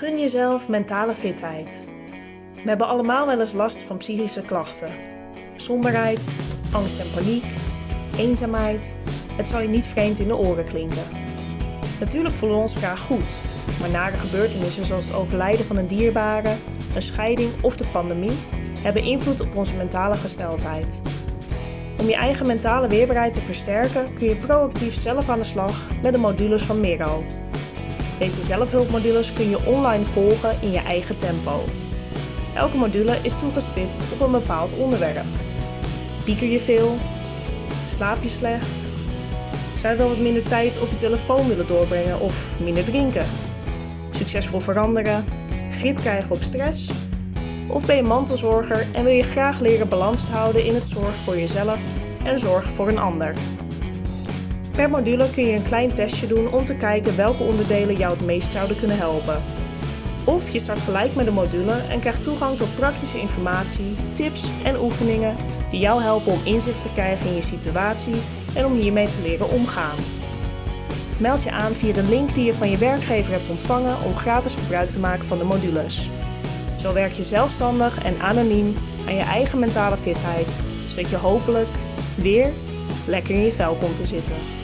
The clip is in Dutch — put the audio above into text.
Gun jezelf mentale fitheid. We hebben allemaal wel eens last van psychische klachten. Somberheid, angst en paniek, eenzaamheid. Het zal je niet vreemd in de oren klinken. Natuurlijk voelen we ons graag goed, maar nare gebeurtenissen zoals het overlijden van een dierbare, een scheiding of de pandemie hebben invloed op onze mentale gesteldheid. Om je eigen mentale weerbaarheid te versterken kun je proactief zelf aan de slag met de modules van Miro. Deze zelfhulpmodules kun je online volgen in je eigen tempo. Elke module is toegespitst op een bepaald onderwerp. Pieker je veel? Slaap je slecht? Zou je wel wat minder tijd op je telefoon willen doorbrengen of minder drinken? Succesvol veranderen? Grip krijgen op stress? Of ben je mantelzorger en wil je graag leren balans te houden in het zorgen voor jezelf en zorgen voor een ander? Per module kun je een klein testje doen om te kijken welke onderdelen jou het meest zouden kunnen helpen. Of je start gelijk met de module en krijgt toegang tot praktische informatie, tips en oefeningen die jou helpen om inzicht te krijgen in je situatie en om hiermee te leren omgaan. Meld je aan via de link die je van je werkgever hebt ontvangen om gratis gebruik te maken van de modules. Zo werk je zelfstandig en anoniem aan je eigen mentale fitheid, zodat je hopelijk weer lekker in je vel komt te zitten.